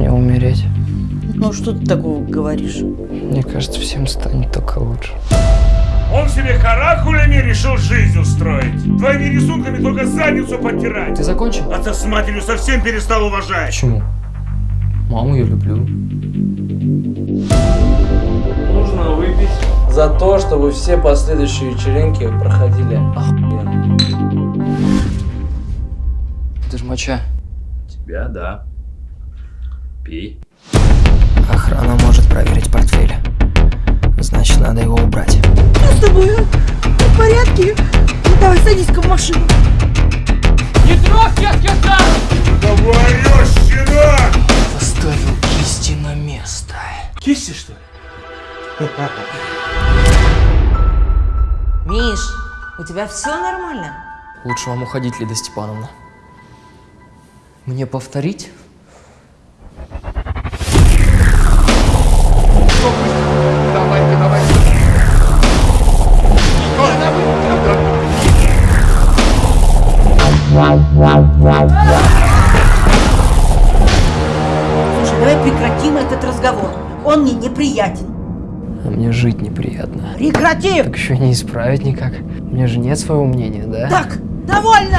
мне умереть. Ну что ты такого говоришь? Мне кажется, всем станет только лучше. Он себе каракулями решил жизнь устроить. Твоими рисунками только задницу подтирать. Ты закончил? Отца с матерью совсем перестал уважать. Почему? Маму я люблю. Нужно выпить за то, чтобы все последующие вечеринки проходили охуенно. Это ж моча. Тебя, да. Пей. Охрана может проверить портфель. Значит, надо его убрать. Что с тобой? а? Ты в порядке? Ну, давай садись-ка в машину. Говорю, щенок! Поставил кисти на место. Кисти, что ли? Миш, у тебя все нормально? Лучше вам уходить, Лида Степановна. Мне повторить? Слушай, давай прекратим этот разговор. Он мне неприятен. А мне жить неприятно. Прекрати! Так еще не исправить никак. У меня же нет своего мнения, да? Так, довольно!